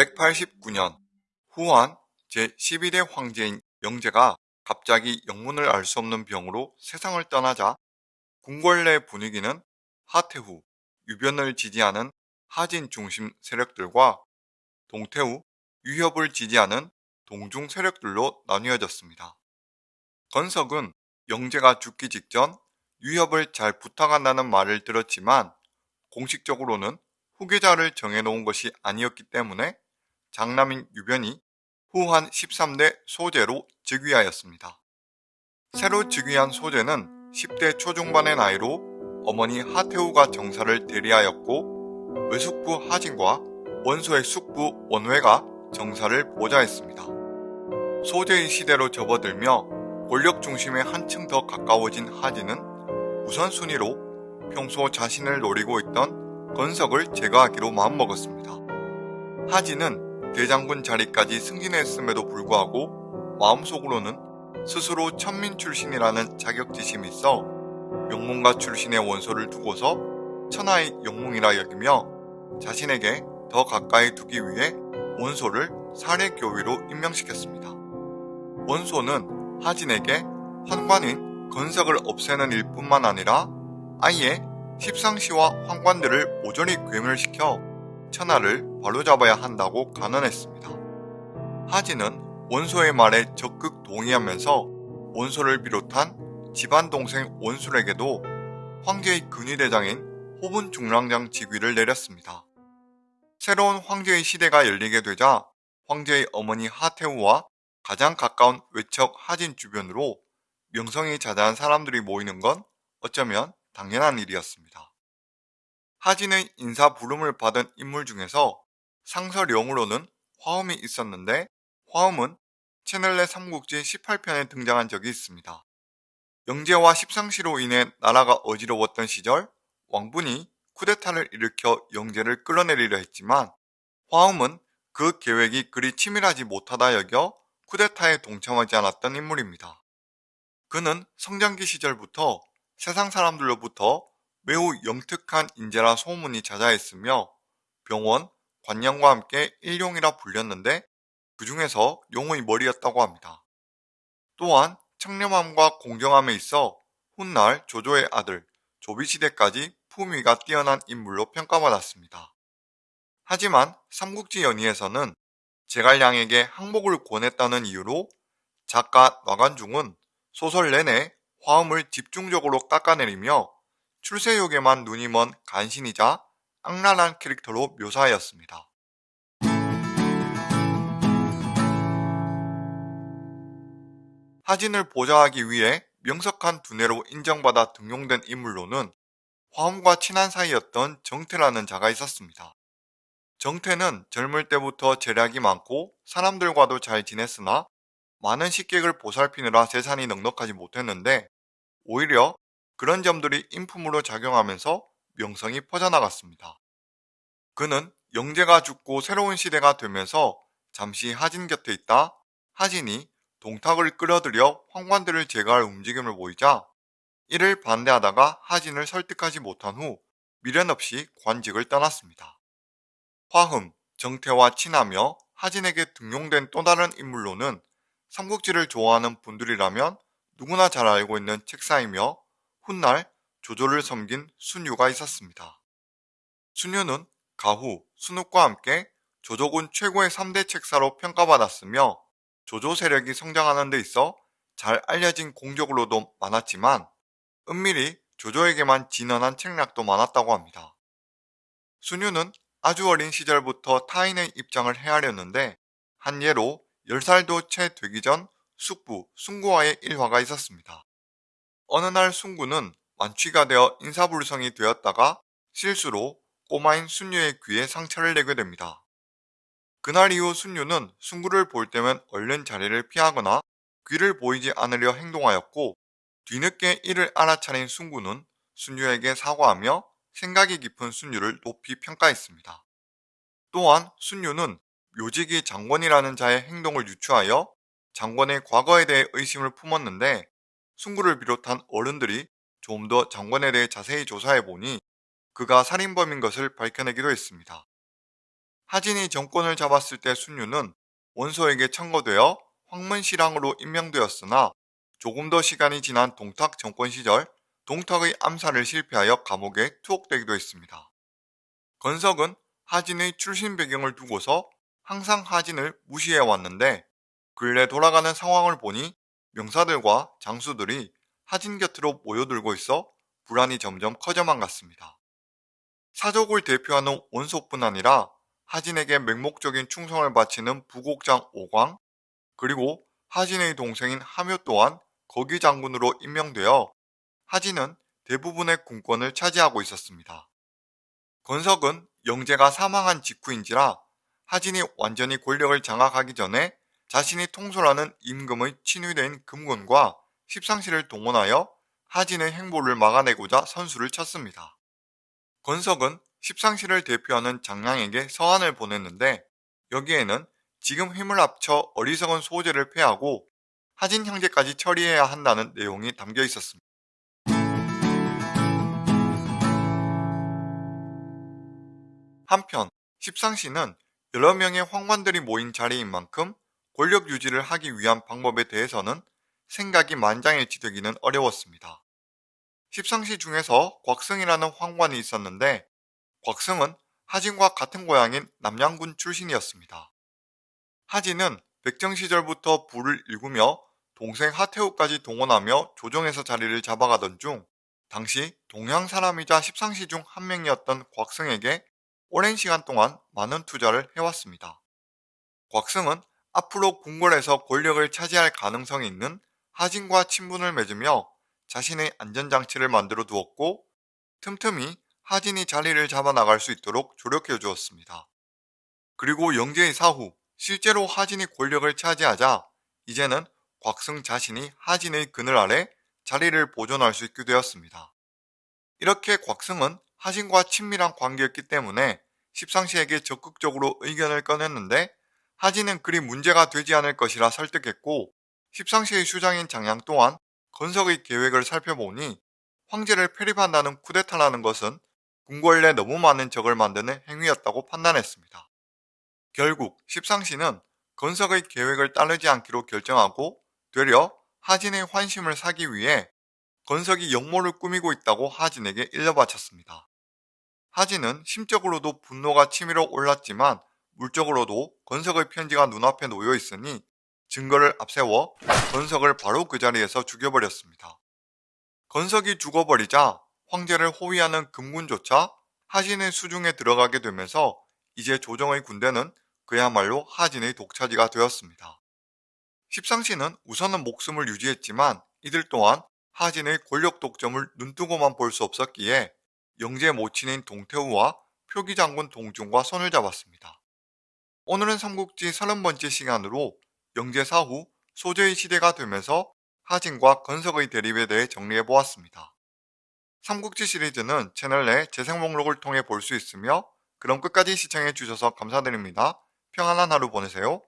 189년 후한 제12대 황제인 영제가 갑자기 영문을 알 수 없는 병으로 세상을 떠나자 궁궐 내 분위기는 하태후, 유변을 지지하는 하진 중심 세력들과 동태후, 유협을 지지하는 동중 세력들로 나뉘어졌습니다. 건석은 영제가 죽기 직전 유협을 잘 부탁한다는 말을 들었지만 공식적으로는 후계자를 정해놓은 것이 아니었기 때문에 장남인 유변이 후한 13대 소제로 즉위하였습니다. 새로 즉위한 소제는 10대 초중반의 나이로 어머니 하태우가 정사를 대리하였고 외숙부 하진과 원소의 숙부 원회가 정사를 보좌했습니다. 소제의 시대로 접어들며 권력 중심에 한층 더 가까워진 하진은 우선순위로 평소 자신을 노리고 있던 건석을 제거하기로 마음먹었습니다. 하진은 대장군 자리까지 승진했음에도 불구하고 마음속으로는 스스로 천민 출신이라는 자격지심이 있어 영문가 출신의 원소를 두고서 천하의 영웅이라 여기며 자신에게 더 가까이 두기 위해 원소를 사례교위로 임명시켰습니다. 원소는 하진에게 환관인 건석을 없애는 일뿐만 아니라 아예 십상시와 환관들을 모조리 괴멸시켜 천하를 바로잡아야 한다고 간언했습니다. 하진은 원소의 말에 적극 동의하면서 원소를 비롯한 집안 동생 원술에게도 황제의 근위대장인 호분 중랑장 직위를 내렸습니다. 새로운 황제의 시대가 열리게 되자 황제의 어머니 하태우와 가장 가까운 외척 하진 주변으로 명성이 자자한 사람들이 모이는 건 어쩌면 당연한 일이었습니다. 하진의 인사 부름을 받은 인물 중에서 상설용으로는 화엄이 있었는데 화엄은 채널 내 삼국지 18편에 등장한 적이 있습니다. 영제와 십상시로 인해 나라가 어지러웠던 시절 왕분이 쿠데타를 일으켜 영제를 끌어내리려 했지만 화엄은 그 계획이 그리 치밀하지 못하다 여겨 쿠데타에 동참하지 않았던 인물입니다. 그는 성장기 시절부터 세상 사람들로부터 매우 영특한 인재라 소문이 자자했으며 병원, 관념과 함께 일용이라 불렸는데 그 중에서 용의 머리였다고 합니다. 또한 청렴함과 공정함에 있어 훗날 조조의 아들 조비시대까지 품위가 뛰어난 인물로 평가받았습니다. 하지만 삼국지 연의에서는 제갈량에게 항복을 권했다는 이유로 작가 나관중은 소설 내내 화음을 집중적으로 깎아내리며 출세욕에만 눈이 먼 간신이자 악랄한 캐릭터로 묘사하였습니다. 하진을 보좌하기 위해 명석한 두뇌로 인정받아 등용된 인물로는 화엄과 친한 사이였던 정태라는 자가 있었습니다. 정태는 젊을 때부터 재력이 많고 사람들과도 잘 지냈으나 많은 식객을 보살피느라 재산이 넉넉하지 못했는데 오히려 그런 점들이 인품으로 작용하면서 명성이 퍼져나갔습니다. 그는 영재가 죽고 새로운 시대가 되면서 잠시 하진 곁에 있다 하진이 동탁을 끌어들여 황관들을 제거할 움직임을 보이자 이를 반대하다가 하진을 설득하지 못한 후 미련 없이 관직을 떠났습니다. 화흠, 정태와 친하며 하진에게 등용된 또 다른 인물로는 삼국지를 좋아하는 분들이라면 누구나 잘 알고 있는 책사이며 훗날 조조를 섬긴 순유가 있었습니다. 순유는 가후, 순욱과 함께 조조군 최고의 3대 책사로 평가받았으며 조조 세력이 성장하는 데 있어 잘 알려진 공적으로도 많았지만 은밀히 조조에게만 진언한 책략도 많았다고 합니다. 순유는 아주 어린 시절부터 타인의 입장을 헤아렸는데 한 예로 10살도 채 되기 전 숙부, 순구와의 일화가 있었습니다. 어느 날 순구는 만취가 되어 인사불성이 되었다가 실수로 꼬마인 순유의 귀에 상처를 내게 됩니다. 그날 이후 순유는 순구를 볼 때면 얼른 자리를 피하거나 귀를 보이지 않으려 행동하였고 뒤늦게 이를 알아차린 순구는 순유에게 사과하며 생각이 깊은 순유를 높이 평가했습니다. 또한 순유는 묘직이 장권이라는 자의 행동을 유추하여 장권의 과거에 대해 의심을 품었는데 순구를 비롯한 어른들이 좀더 장권에 대해 자세히 조사해 보니 그가 살인범인 것을 밝혀내기도 했습니다. 하진이 정권을 잡았을 때 순유는 원소에게 청거되어 황문시랑으로 임명되었으나 조금 더 시간이 지난 동탁 정권 시절 동탁의 암살을 실패하여 감옥에 투옥되기도 했습니다. 건석은 하진의 출신 배경을 두고서 항상 하진을 무시해 왔는데 근래 돌아가는 상황을 보니 명사들과 장수들이 하진 곁으로 모여들고 있어 불안이 점점 커져만 갔습니다. 사족을 대표하는 원소뿐 아니라 하진에게 맹목적인 충성을 바치는 부곡장 오광 그리고 하진의 동생인 하묘 또한 거기 장군으로 임명되어 하진은 대부분의 군권을 차지하고 있었습니다. 건석은 영재가 사망한 직후인지라 하진이 완전히 권력을 장악하기 전에 자신이 통솔하는 임금의 친위대인 금군과 십상시를 동원하여 하진의 행보를 막아내고자 선수를 쳤습니다. 건석은 십상시를 대표하는 장량에게 서한을 보냈는데 여기에는 지금 힘을 합쳐 어리석은 소재를 폐하고 하진 형제까지 처리해야 한다는 내용이 담겨 있었습니다. 한편 십상시는 여러 명의 황관들이 모인 자리인 만큼 권력 유지를 하기 위한 방법에 대해서는 생각이 만장일치되기는 어려웠습니다. 십상시 중에서 곽승이라는 황관이 있었는데 곽승은 하진과 같은 고향인 남양군 출신이었습니다. 하진은 백정 시절부터 부를 일구며 동생 하태우까지 동원하며 조정에서 자리를 잡아가던 중 당시 동양 사람이자 십상시 중 한 명이었던 곽승에게 오랜 시간 동안 많은 투자를 해왔습니다. 곽승은 앞으로 궁궐에서 권력을 차지할 가능성이 있는 하진과 친분을 맺으며 자신의 안전장치를 만들어 두었고 틈틈이 하진이 자리를 잡아 나갈 수 있도록 조력해 주었습니다. 그리고 영재의 사후 실제로 하진이 권력을 차지하자 이제는 곽승 자신이 하진의 그늘 아래 자리를 보존할 수 있게 되었습니다. 이렇게 곽승은 하진과 친밀한 관계였기 때문에 십상시에게 적극적으로 의견을 꺼냈는데 하진은 그리 문제가 되지 않을 것이라 설득했고 십상시의 수장인 장양 또한 건석의 계획을 살펴보니 황제를 폐립한다는 쿠데타라는 것은 궁궐 내 너무 많은 적을 만드는 행위였다고 판단했습니다. 결국 십상시는 건석의 계획을 따르지 않기로 결정하고 되려 하진의 환심을 사기 위해 건석이 역모를 꾸미고 있다고 하진에게 일러바쳤습니다. 하진은 심적으로도 분노가 치밀어 올랐지만 물적으로도 건석의 편지가 눈앞에 놓여 있으니 증거를 앞세워 건석을 바로 그 자리에서 죽여버렸습니다. 건석이 죽어버리자 황제를 호위하는 금군조차 하진의 수중에 들어가게 되면서 이제 조정의 군대는 그야말로 하진의 독차지가 되었습니다. 십상시는 우선은 목숨을 유지했지만 이들 또한 하진의 권력 독점을 눈뜨고만 볼 수 없었기에 영재 모친인 동태우와 표기장군 동중과 손을 잡았습니다. 오늘은 삼국지 30번째 시간으로 영재 사후 소재의 시대가 되면서 하진과 건석의 대립에 대해 정리해보았습니다. 삼국지 시리즈는 채널 내 재생 목록을 통해 볼 수 있으며 그럼 끝까지 시청해주셔서 감사드립니다. 평안한 하루 보내세요.